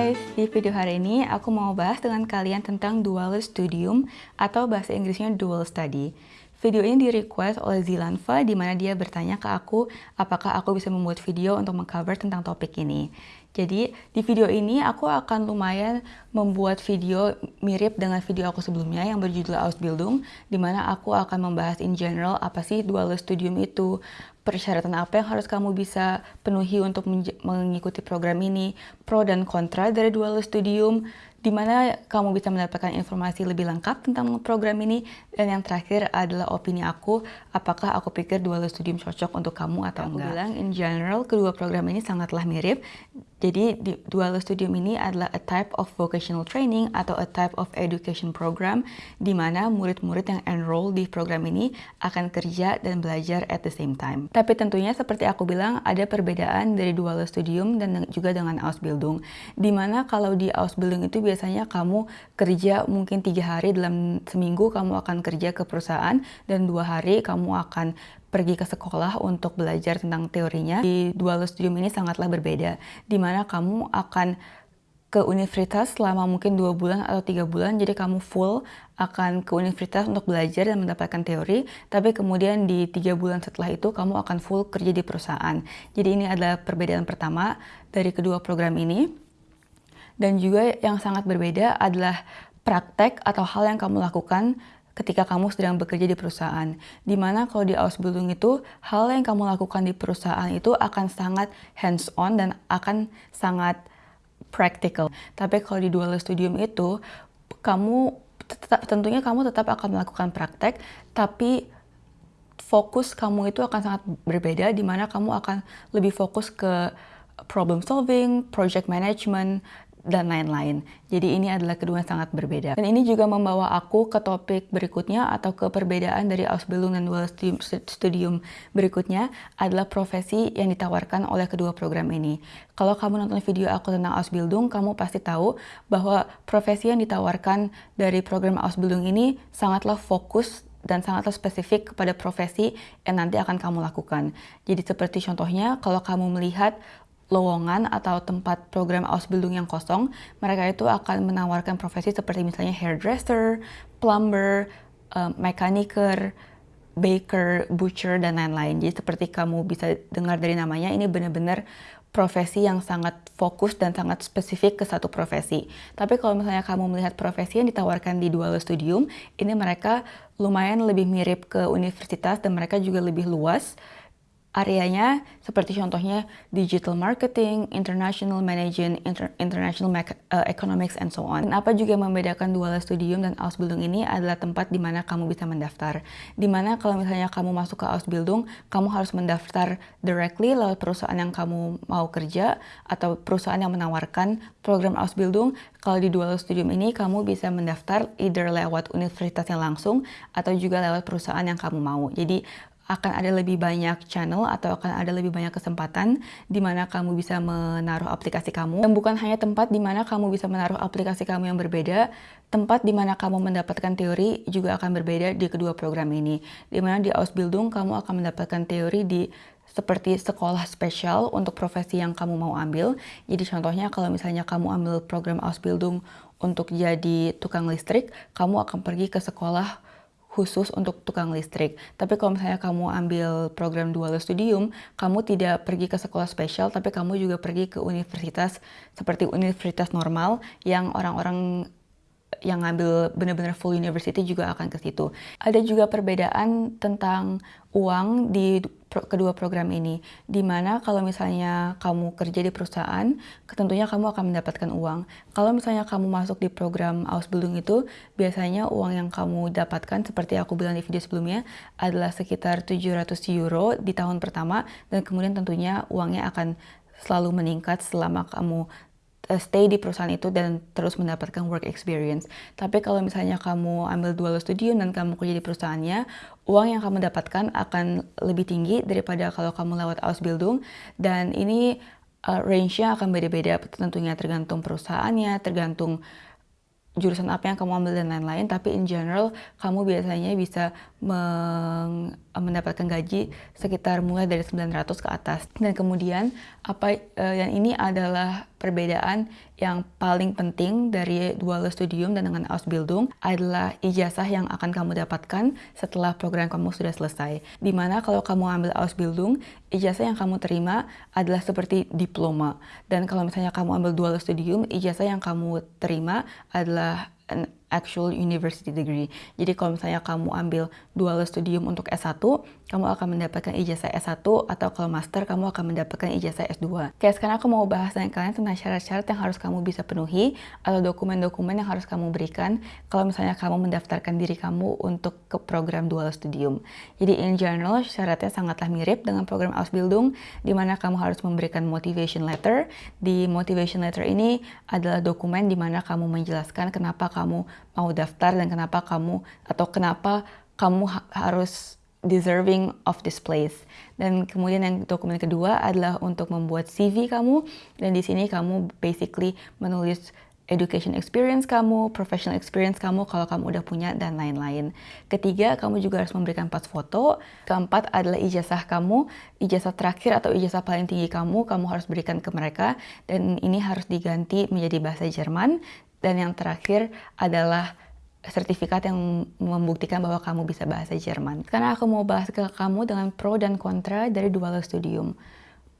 guys, di video hari ini aku mau bahas dengan kalian tentang dual studium atau bahasa Inggrisnya dual study. Video ini di-request oleh Zilanfa di mana dia bertanya ke aku apakah aku bisa membuat video untuk mengcover tentang topik ini. Jadi di video ini aku akan lumayan membuat video mirip dengan video aku sebelumnya yang berjudul Ausbildung di mana aku akan membahas in general apa sih dual studium itu, persyaratan apa yang harus kamu bisa penuhi untuk mengikuti program ini, pro dan kontra dari dual studium, di mana kamu bisa mendapatkan informasi lebih lengkap tentang program ini, dan yang terakhir adalah opini aku, apakah aku pikir dual studium cocok untuk kamu atau enggak. Aku bilang in general kedua program ini sangatlah mirip, jadi dual studium ini adalah a type of vocational training atau a type of education program di mana murid-murid yang enroll di program ini akan kerja dan belajar at the same time. Tapi tentunya seperti aku bilang ada perbedaan dari dual studium dan juga dengan Ausbildung. Di mana kalau di Ausbildung itu biasanya kamu kerja mungkin tiga hari dalam seminggu kamu akan kerja ke perusahaan dan dua hari kamu akan pergi ke sekolah untuk belajar tentang teorinya. Di dual studium ini sangatlah berbeda, di mana kamu akan ke universitas selama mungkin dua bulan atau tiga bulan, jadi kamu full akan ke universitas untuk belajar dan mendapatkan teori, tapi kemudian di tiga bulan setelah itu kamu akan full kerja di perusahaan. Jadi ini adalah perbedaan pertama dari kedua program ini. Dan juga yang sangat berbeda adalah praktek atau hal yang kamu lakukan ketika kamu sedang bekerja di perusahaan. Di mana kalau di Ausbildung itu, hal yang kamu lakukan di perusahaan itu akan sangat hands-on dan akan sangat practical. Tapi kalau di dual studium itu, kamu tetap, tentunya kamu tetap akan melakukan praktek, tapi fokus kamu itu akan sangat berbeda, di mana kamu akan lebih fokus ke problem solving, project management, dan lain-lain. Jadi ini adalah kedua yang sangat berbeda. Dan ini juga membawa aku ke topik berikutnya atau ke perbedaan dari Ausbildung dan Dual Studium berikutnya adalah profesi yang ditawarkan oleh kedua program ini. Kalau kamu nonton video aku tentang Ausbildung, kamu pasti tahu bahwa profesi yang ditawarkan dari program Ausbildung ini sangatlah fokus dan sangatlah spesifik kepada profesi yang nanti akan kamu lakukan. Jadi seperti contohnya, kalau kamu melihat lowongan atau tempat program Ausbildung yang kosong, mereka itu akan menawarkan profesi seperti misalnya hairdresser, plumber, um, mechaniker, baker, butcher, dan lain-lain. Jadi seperti kamu bisa dengar dari namanya, ini benar-benar profesi yang sangat fokus dan sangat spesifik ke satu profesi. Tapi kalau misalnya kamu melihat profesi yang ditawarkan di Dual Studium, ini mereka lumayan lebih mirip ke universitas dan mereka juga lebih luas areanya seperti contohnya digital marketing, international management, inter international uh, economics, and so on. Dan apa juga membedakan Dual Studium dan Ausbildung ini adalah tempat di mana kamu bisa mendaftar. Di mana kalau misalnya kamu masuk ke Ausbildung, kamu harus mendaftar directly lewat perusahaan yang kamu mau kerja atau perusahaan yang menawarkan program Ausbildung. Kalau di Dual Studium ini, kamu bisa mendaftar either lewat universitas yang langsung atau juga lewat perusahaan yang kamu mau. Jadi akan ada lebih banyak channel atau akan ada lebih banyak kesempatan di mana kamu bisa menaruh aplikasi kamu. Dan bukan hanya tempat di mana kamu bisa menaruh aplikasi kamu yang berbeda, tempat di mana kamu mendapatkan teori juga akan berbeda di kedua program ini. Di mana di Ausbildung kamu akan mendapatkan teori di seperti sekolah spesial untuk profesi yang kamu mau ambil. Jadi contohnya kalau misalnya kamu ambil program Ausbildung untuk jadi tukang listrik, kamu akan pergi ke sekolah khusus untuk tukang listrik. Tapi kalau misalnya kamu ambil program dual studium, kamu tidak pergi ke sekolah spesial, tapi kamu juga pergi ke universitas seperti universitas normal yang orang-orang yang ngambil benar-benar full university juga akan ke situ. Ada juga perbedaan tentang uang di kedua program ini. Di mana kalau misalnya kamu kerja di perusahaan, tentunya kamu akan mendapatkan uang. Kalau misalnya kamu masuk di program Ausbildung itu, biasanya uang yang kamu dapatkan, seperti aku bilang di video sebelumnya, adalah sekitar 700 euro di tahun pertama, dan kemudian tentunya uangnya akan selalu meningkat selama kamu stay di perusahaan itu dan terus mendapatkan work experience. Tapi kalau misalnya kamu ambil dual studium dan kamu kerja di perusahaannya, uang yang kamu dapatkan akan lebih tinggi daripada kalau kamu lewat Ausbildung dan ini uh, range-nya akan beda-beda tentunya tergantung perusahaannya, tergantung jurusan apa yang kamu ambil dan lain-lain, tapi in general kamu biasanya bisa mendapatkan gaji sekitar mulai dari 900 ke atas. Dan kemudian apa yang ini adalah perbedaan yang paling penting dari dual studium dan dengan Ausbildung adalah ijazah yang akan kamu dapatkan setelah program kamu sudah selesai. Di mana kalau kamu ambil Ausbildung, ijazah yang kamu terima adalah seperti diploma. Dan kalau misalnya kamu ambil dual studium, ijazah yang kamu terima adalah actual university degree. Jadi kalau misalnya kamu ambil dual studium untuk S1, kamu akan mendapatkan ijazah S1 atau kalau master kamu akan mendapatkan ijazah S2. Oke, sekarang aku mau bahas dengan kalian tentang syarat-syarat yang harus kamu bisa penuhi atau dokumen-dokumen yang harus kamu berikan kalau misalnya kamu mendaftarkan diri kamu untuk ke program dual studium. Jadi in general syaratnya sangatlah mirip dengan program Ausbildung di mana kamu harus memberikan motivation letter. Di motivation letter ini adalah dokumen di mana kamu menjelaskan kenapa kamu mau daftar dan kenapa kamu atau kenapa kamu ha harus deserving of this place. Dan kemudian yang dokumen kedua adalah untuk membuat CV kamu dan di sini kamu basically menulis education experience kamu, professional experience kamu kalau kamu udah punya dan lain-lain. Ketiga, kamu juga harus memberikan pas foto. Keempat adalah ijazah kamu, ijazah terakhir atau ijazah paling tinggi kamu, kamu harus berikan ke mereka dan ini harus diganti menjadi bahasa Jerman dan yang terakhir adalah sertifikat yang membuktikan bahwa kamu bisa bahasa Jerman. Karena aku mau bahas ke kamu dengan pro dan kontra dari dual studium.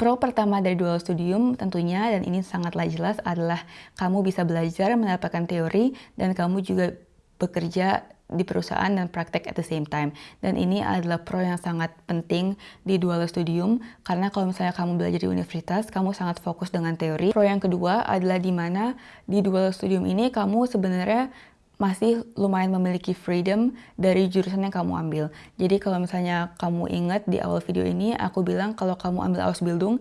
Pro pertama dari dual studium tentunya, dan ini sangatlah jelas, adalah kamu bisa belajar mendapatkan teori dan kamu juga bekerja di perusahaan dan praktek at the same time. Dan ini adalah pro yang sangat penting di dual studium karena kalau misalnya kamu belajar di universitas, kamu sangat fokus dengan teori. Pro yang kedua adalah di mana di dual studium ini kamu sebenarnya masih lumayan memiliki freedom dari jurusan yang kamu ambil. Jadi kalau misalnya kamu ingat di awal video ini, aku bilang kalau kamu ambil Ausbildung,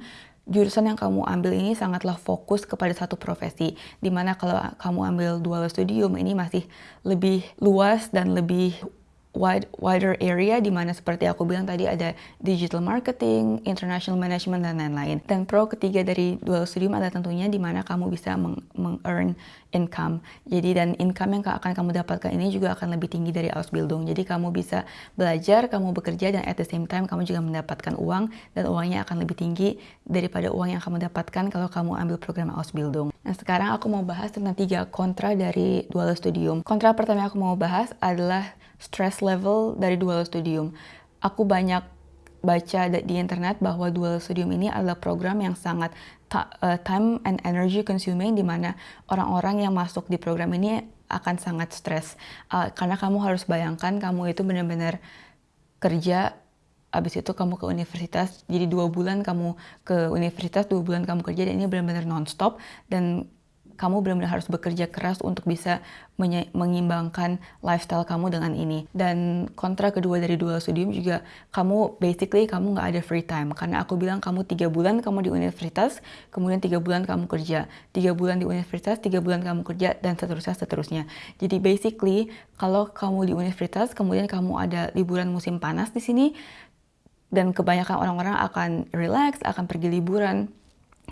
jurusan yang kamu ambil ini sangatlah fokus kepada satu profesi. Di mana kalau kamu ambil dual studium ini masih lebih luas dan lebih wide, wider area di mana seperti aku bilang tadi ada digital marketing, international management dan lain-lain. Dan pro ketiga dari dual studium adalah tentunya di mana kamu bisa meng-earn income. Jadi dan income yang akan kamu dapatkan ini juga akan lebih tinggi dari Ausbildung. Jadi kamu bisa belajar, kamu bekerja dan at the same time kamu juga mendapatkan uang dan uangnya akan lebih tinggi daripada uang yang kamu dapatkan kalau kamu ambil program Ausbildung. Nah sekarang aku mau bahas tentang tiga kontra dari dual studium. Kontra pertama yang aku mau bahas adalah stress level dari dual studium. Aku banyak baca di internet bahwa dual studium ini adalah program yang sangat uh, time and energy consuming di mana orang-orang yang masuk di program ini akan sangat stres uh, karena kamu harus bayangkan kamu itu benar-benar kerja abis itu kamu ke universitas jadi dua bulan kamu ke universitas dua bulan kamu kerja dan ini benar-benar nonstop dan kamu benar-benar harus bekerja keras untuk bisa mengimbangkan lifestyle kamu dengan ini. Dan kontra kedua dari dual studium juga kamu basically kamu nggak ada free time karena aku bilang kamu tiga bulan kamu di universitas, kemudian tiga bulan kamu kerja, tiga bulan di universitas, tiga bulan kamu kerja dan seterusnya seterusnya. Jadi basically kalau kamu di universitas kemudian kamu ada liburan musim panas di sini dan kebanyakan orang-orang akan relax, akan pergi liburan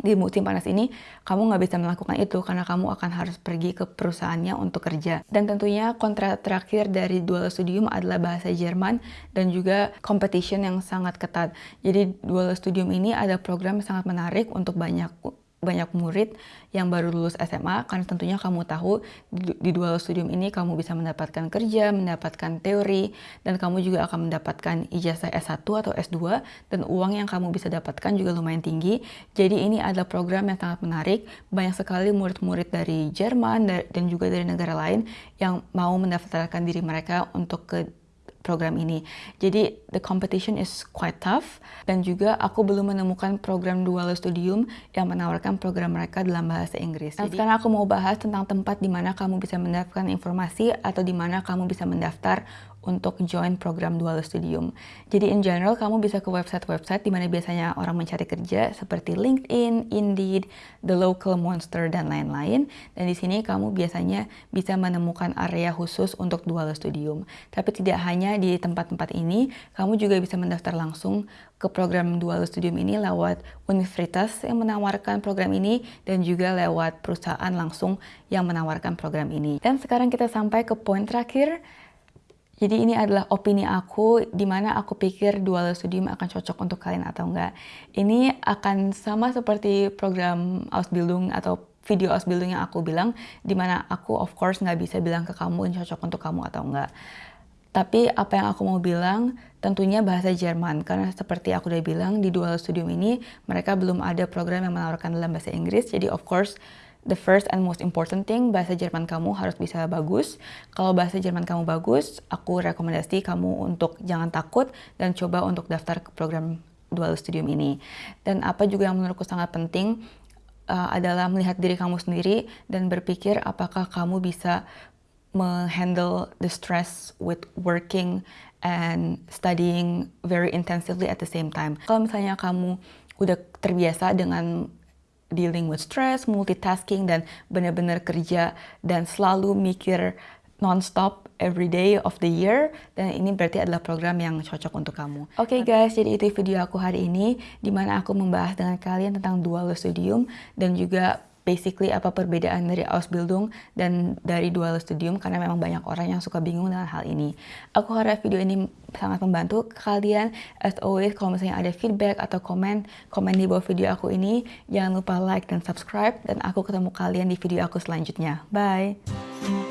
di musim panas ini kamu nggak bisa melakukan itu karena kamu akan harus pergi ke perusahaannya untuk kerja. Dan tentunya kontrak terakhir dari dual studium adalah bahasa Jerman dan juga competition yang sangat ketat. Jadi dual studium ini ada program yang sangat menarik untuk banyak banyak murid yang baru lulus SMA karena tentunya kamu tahu di, dual studium ini kamu bisa mendapatkan kerja, mendapatkan teori dan kamu juga akan mendapatkan ijazah S1 atau S2 dan uang yang kamu bisa dapatkan juga lumayan tinggi. Jadi ini adalah program yang sangat menarik. Banyak sekali murid-murid dari Jerman dan juga dari negara lain yang mau mendaftarkan diri mereka untuk ke program ini. Jadi the competition is quite tough dan juga aku belum menemukan program dual studium yang menawarkan program mereka dalam bahasa Inggris. Nah, sekarang aku mau bahas tentang tempat di mana kamu bisa mendapatkan informasi atau di mana kamu bisa mendaftar untuk join program Dual Studium. Jadi in general kamu bisa ke website-website di mana biasanya orang mencari kerja seperti LinkedIn, Indeed, The Local Monster dan lain-lain. Dan di sini kamu biasanya bisa menemukan area khusus untuk Dual Studium. Tapi tidak hanya di tempat-tempat ini, kamu juga bisa mendaftar langsung ke program Dual Studium ini lewat universitas yang menawarkan program ini dan juga lewat perusahaan langsung yang menawarkan program ini. Dan sekarang kita sampai ke poin terakhir Jadi ini adalah opini aku, di mana aku pikir dual studium akan cocok untuk kalian atau enggak. Ini akan sama seperti program Ausbildung atau video Ausbildung yang aku bilang, di mana aku of course nggak bisa bilang ke kamu ini cocok untuk kamu atau enggak. Tapi apa yang aku mau bilang, tentunya bahasa Jerman. Karena seperti aku udah bilang, di dual studium ini mereka belum ada program yang menawarkan dalam bahasa Inggris. Jadi of course the first and most important thing, bahasa Jerman kamu harus bisa bagus. Kalau bahasa Jerman kamu bagus, aku rekomendasi kamu untuk jangan takut dan coba untuk daftar ke program dual studium ini. Dan apa juga yang menurutku sangat penting uh, adalah melihat diri kamu sendiri dan berpikir apakah kamu bisa menghandle the stress with working and studying very intensively at the same time. Kalau misalnya kamu udah terbiasa dengan dealing with stress, multitasking, dan benar-benar kerja dan selalu mikir non-stop every day of the year dan ini berarti adalah program yang cocok untuk kamu. Oke okay guys, jadi itu video aku hari ini di mana aku membahas dengan kalian tentang dual studium dan juga basically apa perbedaan dari Ausbildung dan dari dual studium karena memang banyak orang yang suka bingung dengan hal ini. Aku harap video ini sangat membantu kalian. As always, kalau misalnya ada feedback atau komen, komen di bawah video aku ini. Jangan lupa like dan subscribe dan aku ketemu kalian di video aku selanjutnya. Bye!